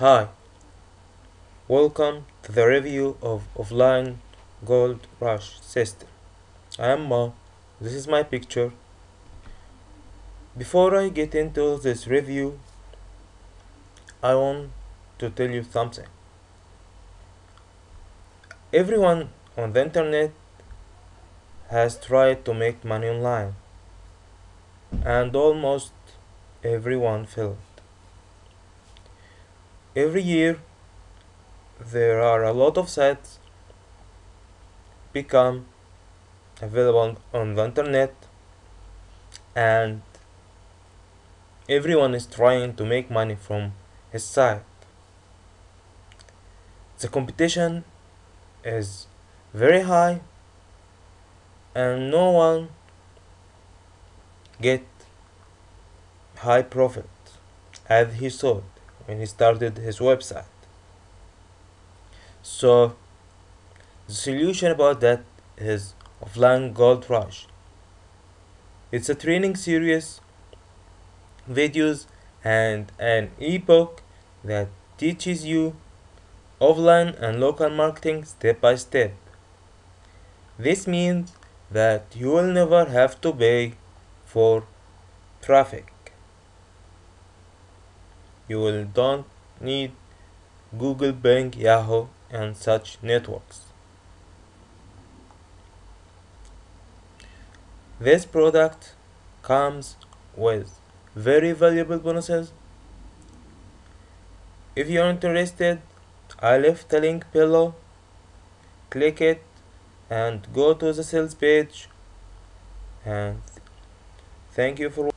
Hi, welcome to the review of offline gold rush system. I am Mo, this is my picture. Before I get into this review, I want to tell you something. Everyone on the internet has tried to make money online, and almost everyone failed. Every year, there are a lot of sites become available on the internet and everyone is trying to make money from his site. The competition is very high and no one get high profit as he thought when he started his website so the solution about that is offline gold rush it's a training series videos and an ebook that teaches you offline and local marketing step by step. This means that you will never have to pay for traffic. You will don't need Google, Bing, Yahoo and such networks. This product comes with very valuable bonuses. If you're interested, I left a link below. Click it and go to the sales page. And thank you for